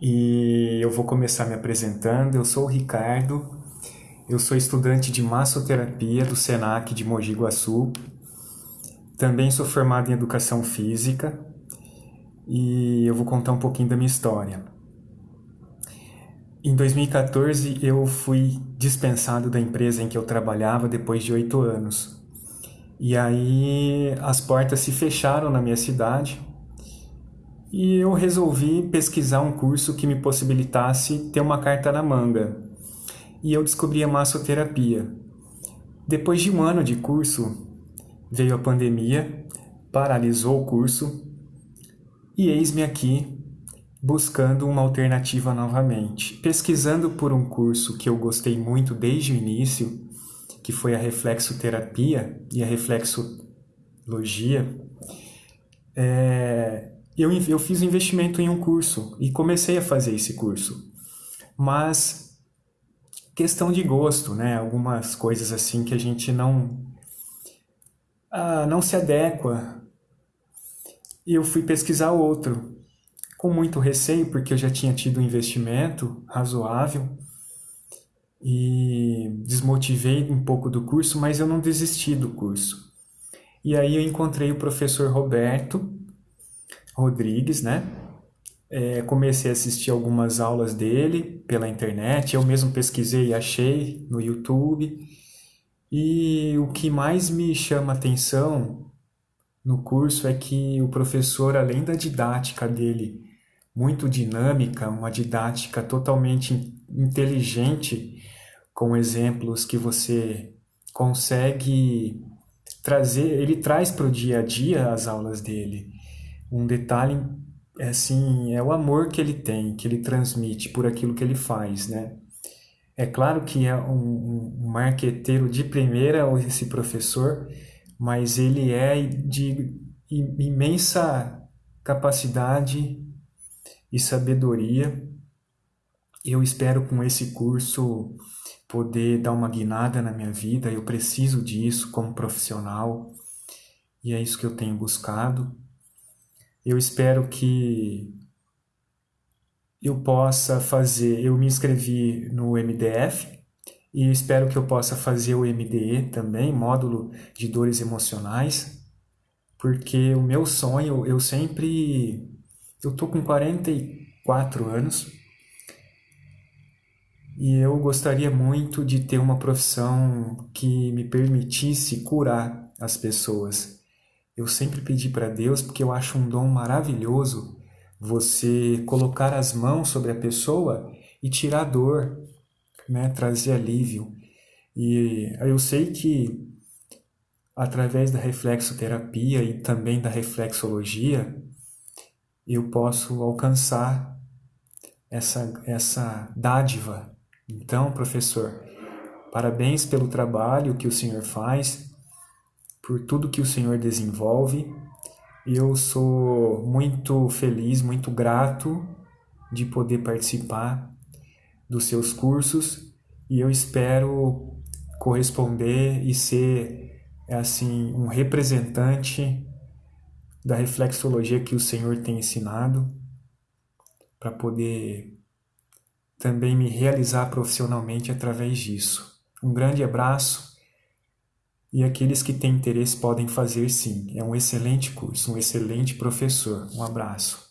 e eu vou começar me apresentando. Eu sou o Ricardo, eu sou estudante de massoterapia do SENAC de Mogi Guaçu. Também sou formado em educação física e eu vou contar um pouquinho da minha história. Em 2014 eu fui dispensado da empresa em que eu trabalhava depois de oito anos. E aí as portas se fecharam na minha cidade e eu resolvi pesquisar um curso que me possibilitasse ter uma carta na manga. E eu descobri a massoterapia. Depois de um ano de curso, veio a pandemia, paralisou o curso e eis-me aqui buscando uma alternativa novamente. Pesquisando por um curso que eu gostei muito desde o início, que foi a reflexoterapia e a reflexologia, é, eu, eu fiz um investimento em um curso e comecei a fazer esse curso. Mas questão de gosto, né? Algumas coisas assim que a gente não ah, não se adequa. E eu fui pesquisar outro, com muito receio, porque eu já tinha tido um investimento razoável e desmotivei um pouco do curso, mas eu não desisti do curso. E aí eu encontrei o professor Roberto Rodrigues, né? É, comecei a assistir algumas aulas dele pela internet, eu mesmo pesquisei e achei no YouTube. E o que mais me chama atenção no curso é que o professor, além da didática dele muito dinâmica, uma didática totalmente inteligente, com exemplos que você consegue trazer, ele traz para o dia a dia as aulas dele. Um detalhe é assim, é o amor que ele tem, que ele transmite por aquilo que ele faz, né? É claro que é um, um marqueteiro de primeira esse professor, mas ele é de imensa capacidade e sabedoria. Eu espero com esse curso poder dar uma guinada na minha vida, eu preciso disso como profissional e é isso que eu tenho buscado. Eu espero que eu possa fazer, eu me inscrevi no MDF e espero que eu possa fazer o MDE também, módulo de dores emocionais, porque o meu sonho, eu sempre eu tô com 44 anos e eu gostaria muito de ter uma profissão que me permitisse curar as pessoas. Eu sempre pedi para Deus porque eu acho um dom maravilhoso você colocar as mãos sobre a pessoa e tirar dor, né, trazer alívio. E eu sei que através da reflexoterapia e também da reflexologia, eu posso alcançar essa, essa dádiva. Então, professor, parabéns pelo trabalho que o senhor faz, por tudo que o senhor desenvolve. Eu sou muito feliz, muito grato de poder participar dos seus cursos e eu espero corresponder e ser assim um representante da reflexologia que o Senhor tem ensinado, para poder também me realizar profissionalmente através disso. Um grande abraço e aqueles que têm interesse podem fazer sim. É um excelente curso, um excelente professor. Um abraço.